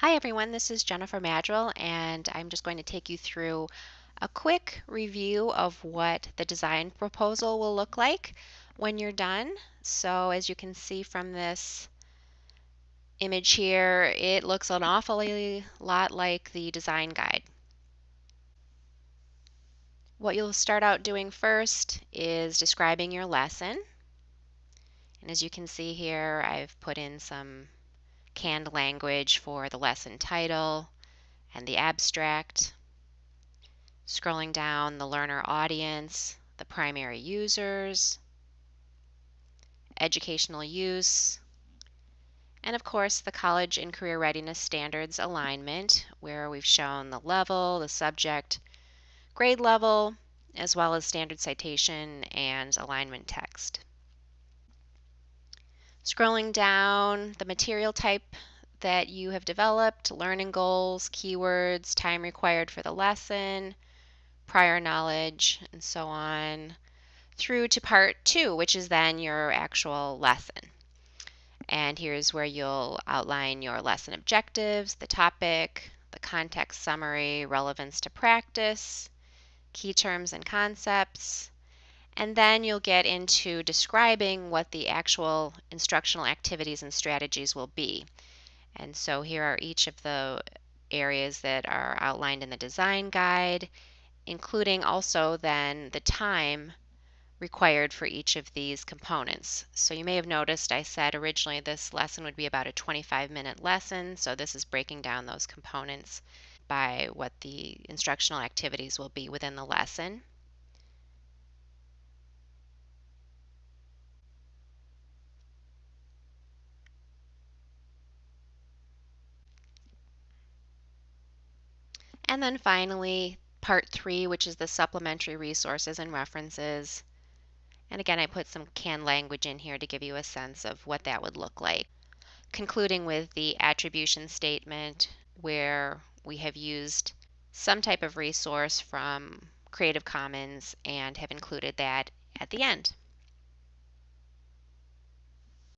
Hi everyone, this is Jennifer Madrill and I'm just going to take you through a quick review of what the design proposal will look like when you're done. So as you can see from this image here, it looks an awfully lot like the design guide. What you'll start out doing first is describing your lesson. And as you can see here, I've put in some canned language for the lesson title and the abstract. Scrolling down the learner audience, the primary users, educational use, and of course the college and career readiness standards alignment where we've shown the level, the subject, grade level, as well as standard citation and alignment text. Scrolling down, the material type that you have developed, learning goals, keywords, time required for the lesson, prior knowledge, and so on, through to part two, which is then your actual lesson. And here's where you'll outline your lesson objectives, the topic, the context summary, relevance to practice, key terms and concepts, and then you'll get into describing what the actual instructional activities and strategies will be. And so here are each of the areas that are outlined in the design guide, including also then the time required for each of these components. So you may have noticed I said originally this lesson would be about a 25 minute lesson. So this is breaking down those components by what the instructional activities will be within the lesson. And then finally, part three, which is the supplementary resources and references. And again, I put some canned language in here to give you a sense of what that would look like. Concluding with the attribution statement where we have used some type of resource from Creative Commons and have included that at the end.